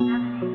Merci.